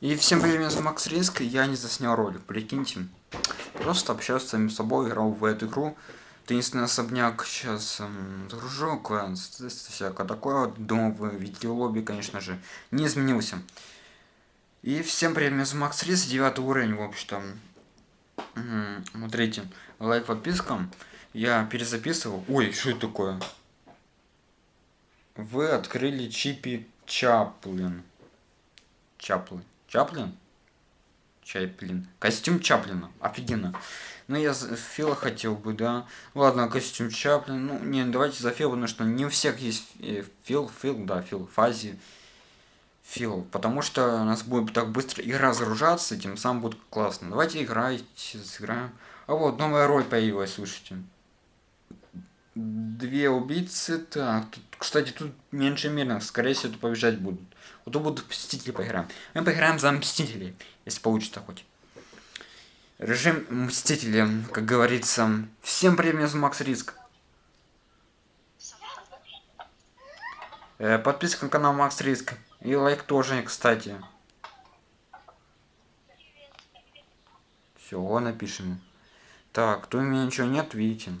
И всем привет, меня зовут Макс Риск, я не заснял ролик, прикиньте. Просто общался с самим собой, играл в эту игру. Таинственный особняк сейчас эм, загружу, квест, всякое такое. Вот, думаю, видите лобби, конечно же, не изменился. И всем привет, меня зовут Макс Риск, девятый уровень, в общем-то. Смотрите, лайк, подписка. Я перезаписывал. Ой, что это такое? Вы открыли чипи Чаплин. Чаплин. Чаплин? Чаплин. Костюм Чаплина. Офигенно. Ну, я Фила хотел бы, да. Ладно, костюм Чаплин. Ну, не, давайте за Фил, потому что не у всех есть э, Фил, Фил, да, Фил, Фази. Фил. Потому что у нас будет так быстро игра загружаться, тем самым будет классно. Давайте играть, сыграем. А вот, новая роль появилась, слушайте. Две убийцы. Так, тут, кстати, тут меньше мирных. Скорее всего, тут побежать будут. Вот тут будут Мстители поиграем. Мы поиграем за Мстителей, если получится хоть. Режим Мстители, как говорится. Всем привет, Макс Риск. Э, подписка на канал Макс Риск. И лайк тоже, кстати. Все, напишем. Так, тут у меня ничего нет, видите.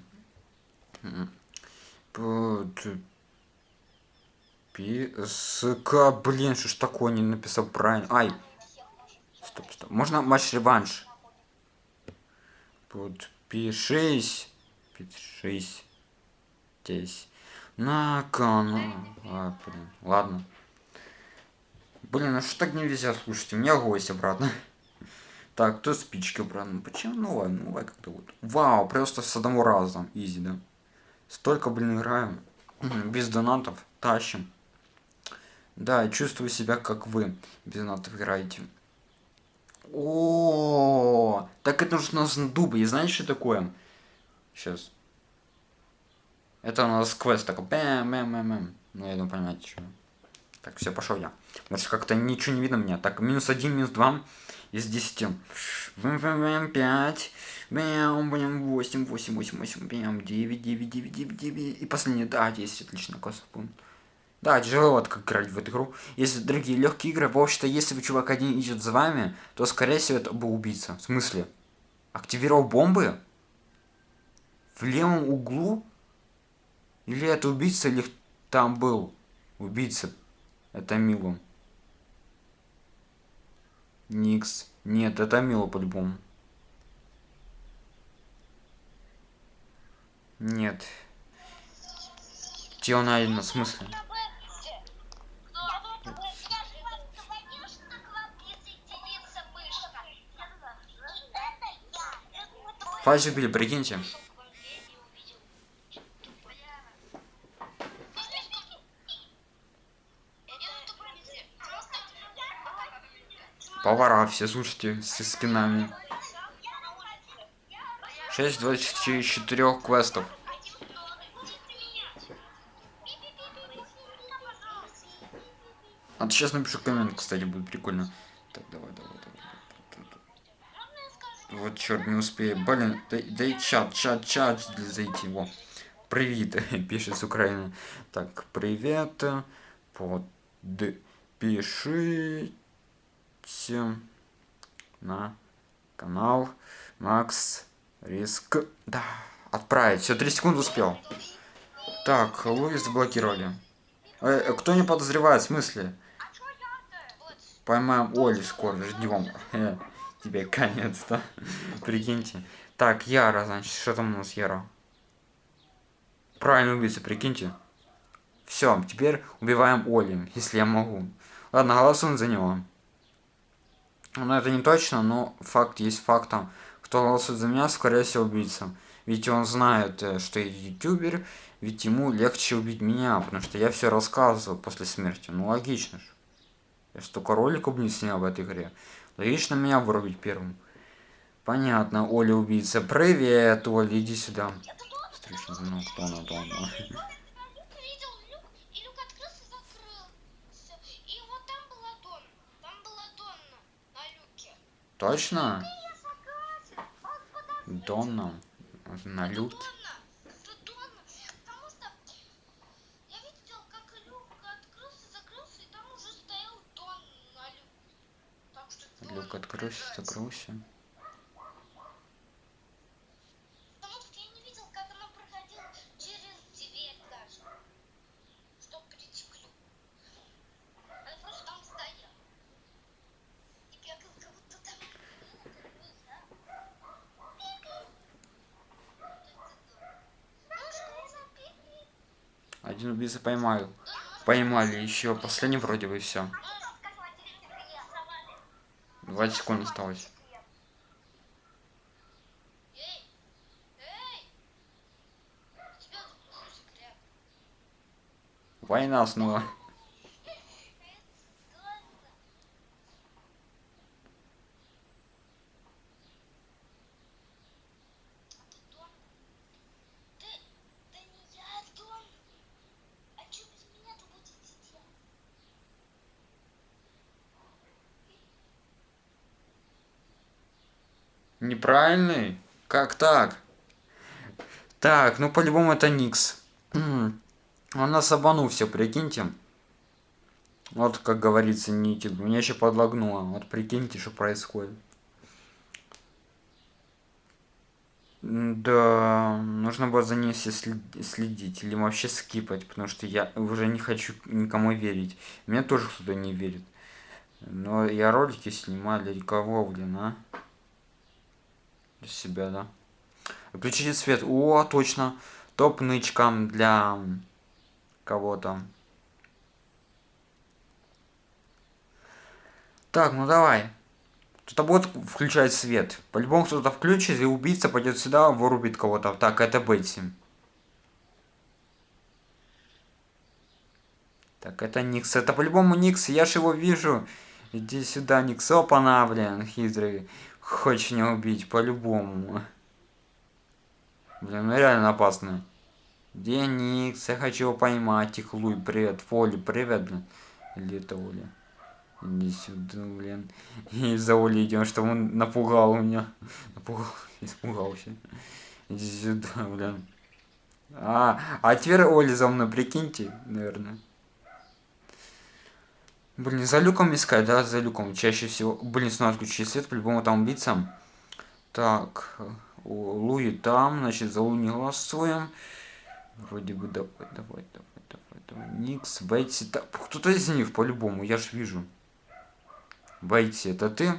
Писка, блин, что ж такое не написал правильно. Ай. Стоп, стоп. Можно матч-реванш? Подпишись. Подпишись. Здесь. На канал. А, блин. Ладно. Блин, а что так нельзя слушать? У меня гость обратно. Так, кто спички обратно? Почему новая? Новая как-то вот. Вау, просто с одного раза. Изи, да? Столько, блин, играю. Без донатов. Тащим. Да, я чувствую себя, как вы. Без играете. О, так это нужно с дубы. И знаете, что такое? Сейчас. Это у нас квест такой. Бэм, бэм, бэм, бэм. Ну, я думаю, понимаете, что. Так, все, пошел я. Может, как-то ничего не видно меня. Так, минус один, минус два из десяти. Бэм, бэм, бэм, пять. Бэм, бэм, 8, 8, 8, 8, бэм, 9, 9, 9, 9, 9. И последний, да, 10, отлично, классно, помню. Да, тяжело вот как играть в эту игру. Если другие легкие игры, в общем-то, если вы чувак один идет за вами, то, скорее всего, это был убийца. В смысле? Активировал бомбы? В левом углу? Или это убийца, или там был убийца? Это Милу. Никс. Нет, это Милу по-любому. Нет. Он один, в смысле? Фази убили, прикиньте. Повара все, слушайте, с скинами. 6 24 квестов. А сейчас напишу коммент, кстати, будет прикольно. Так, давай. Вот черт, не успею. Блин, дай, дай чат, чат, чат зайти. Во. Привет, пишет с Украины. Так, привет. Подпишите на канал Макс Риск. Да, отправить. Все, 3 секунды успел. Так, Луис заблокировали. Э, кто не подозревает, в смысле? Поймаем Оли скоро, ждем. Тебе конец, да? Прикиньте. Так, Яра, значит, что там у нас Яра? Правильно убийца, прикиньте. Все, теперь убиваем Оли, если я могу. Ладно, голосуем за него. Ну, это не точно, но факт есть фактом. Кто голосует за меня, скорее всего, убийца. Ведь он знает, э, что я ютубер, ведь ему легче убить меня, потому что я все рассказывал после смерти. Ну, логично же. Я столько роликов не снял в этой игре. Логично меня вырубить первым. Понятно, Оля убийца. Привет, Оля, иди сюда. Встречный звонок, кто она, кто она. Точно? Донна. На люке. Люк, откройся, закройся. Потому что я не видел, как она проходила через дверь даже. Чтоб прийти к люку. Она просто там стояла. И бегала, как будто там... Один убийца поймал. Поймали еще. Последний вроде бы все. 20 секунд осталось. Война снова. Ты, да не я, Дон. А что без меня-то будете делать? Неправильный? Как так? Так, ну по-любому это Никс. Он нас обманул все, прикиньте. Вот, как говорится, Ники. Меня еще подлагнуло. Вот прикиньте, что происходит. Да, нужно было за ней все след- следить или вообще скипать, потому что я уже не хочу никому верить. Мне тоже кто-то не верит. Но я ролики снимаю для кого, блин, а? Для себя, да. Включите свет. О, точно. Топ нычкам для кого-то. Так, ну давай. Кто-то будет включать свет. По-любому кто-то включит, и убийца пойдет сюда, вырубит кого-то. Так, это Бетси. Так, это Никс. Это по-любому Никс. Я ж его вижу. Иди сюда, Никс. Опа-на, блин, хитрый. Хочешь меня убить, по-любому. Блин, ну реально опасно. Где Никс? Я хочу его поймать. Тихлуй, привет. Фоли, привет, блин. Или это Оля? Иди сюда, блин. И за Олей идем, что он напугал меня. Напугал, испугался. Иди сюда, блин. А, а теперь Оля за мной, прикиньте, наверное. Блин, за люком искать, да, за люком. Чаще всего. Блин, снова отключили свет, по-любому там убийца. Так, о, Луи там, значит, за Луи не голосуем. Вроде бы давай, давай, давай, давай, давай. Никс, Бейти, да, кто-то из них по-любому, я ж вижу. Бейти, это ты?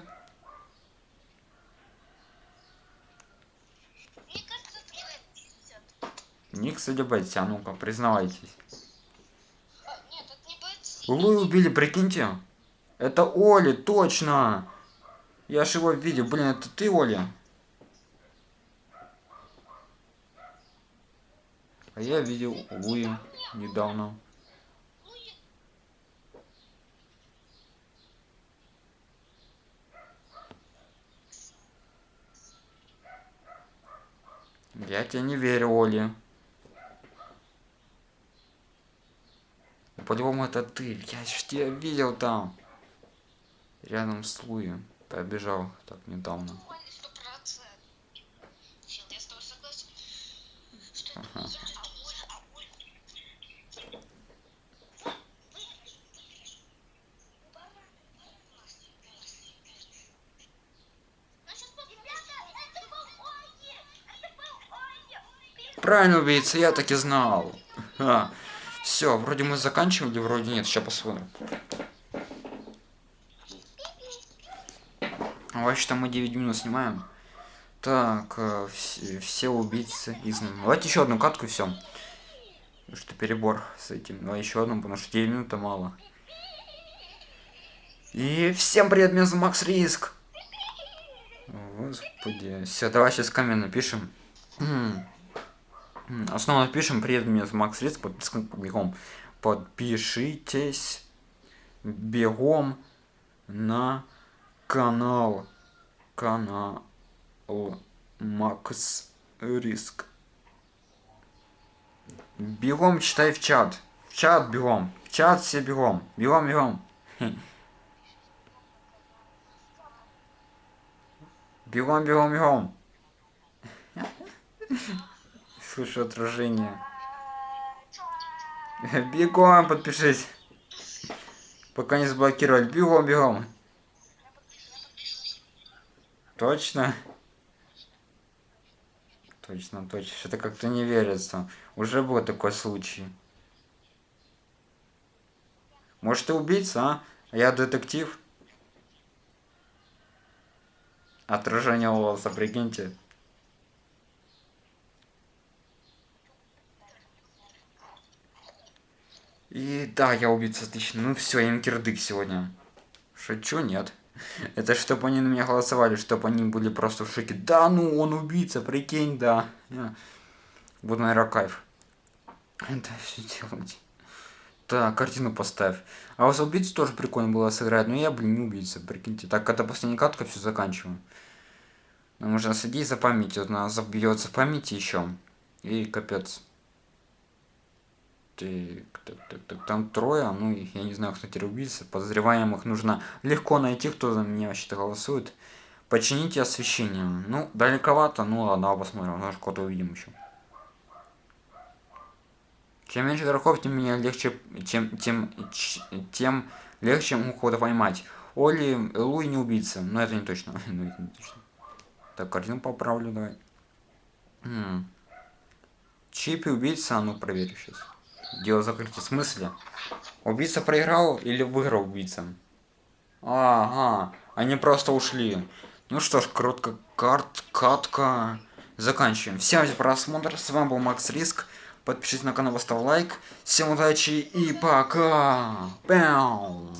Никс или Бейти, а ну-ка, признавайтесь. А, Нет, это не Бетти. Луи убили, прикиньте. Это Оли, точно. Я ж его видел. Блин, это ты, Оля? А я видел Луи недавно. Я- тебе не верю, Оли. По-любому это ты. Я ж тебя видел там. Рядом с Луи. Побежал так недавно. Правильно, убийца, я так и знал. Все, вроде мы заканчивали, вроде нет. Сейчас посмотрим. Вообще-то мы 9 минут снимаем. Так, э, все, убийцы изгнаны. Давайте еще одну катку и все. Что перебор с этим. Давай еще одну, потому что 9 минут мало. И всем привет, меня зовут Макс Риск. Господи. Все, давай сейчас камень напишем. Основно напишем, привет, меня зовут Макс подписка бегом. Подпишитесь бегом на канал. Канал Макс Риск. Бегом читай в чат. В чат бегом. В чат все бегом. Бегом, бегом. Бегом, бегом, бегом. Слышу отражение. Бегом подпишись. Пока не заблокировали. Бегом, бегом. Точно? Точно, точно. Что-то как-то не верится. Уже был такой случай. Может, ты убийца, а? Я детектив. Отражение волоса, прикиньте. И да, я убийца, отлично. Ну все, им кирдык сегодня. Шучу, нет. Это чтобы они на меня голосовали, чтобы они были просто в шоке. Да, ну он убийца, прикинь, да. Вот, наверное, кайф. Это все делать. Так, картину поставь. А у вас убийцу тоже прикольно было сыграть, но я, блин, не убийца, прикиньте. Так, это последняя катка, все заканчиваю. Нам нужно следить за памятью, она забьется в памяти еще. И капец. Так, так, так, так, там трое, ну, я не знаю, кто теперь. Подозреваемых нужно легко найти, кто за меня вообще-то голосует. Почините освещение. Ну, далековато, ну ладно, посмотрим, может кого-то увидим еще. Чем меньше игроков, тем меня легче, тем, тем, тем легче кого-то поймать. Оли, Луи не убийца, но это не точно. ну, это не точно. Так, картину поправлю, давай. М -м. Чип и убийца, а ну проверю сейчас. Дело закрытия. В смысле? Убийца проиграл или выиграл убийца? Ага, они просто ушли. Ну что ж, коротко карт, катка. Заканчиваем. Всем за просмотр. С вами был Макс Риск. Подпишитесь на канал, поставь лайк. Всем удачи и пока. Пяу.